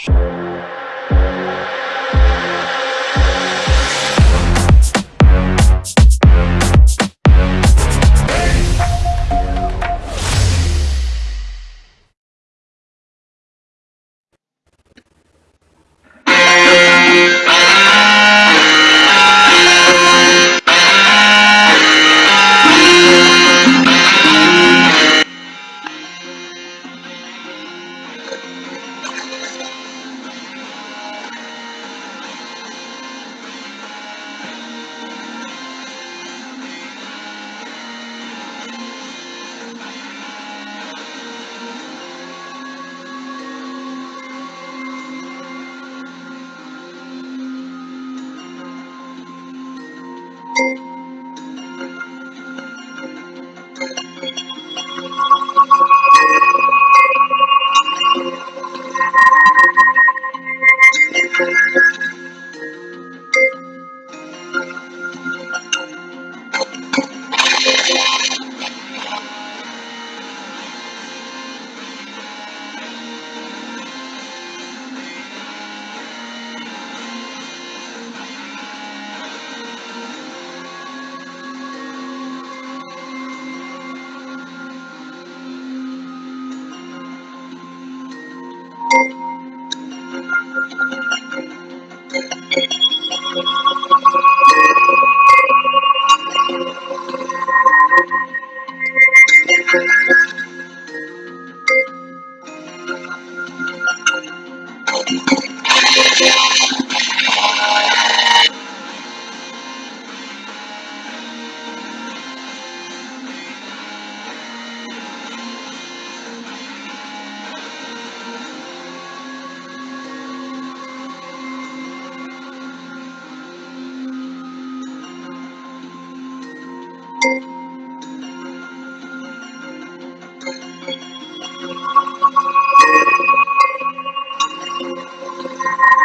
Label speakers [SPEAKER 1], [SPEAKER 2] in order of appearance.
[SPEAKER 1] Show. Thank you. Yeah.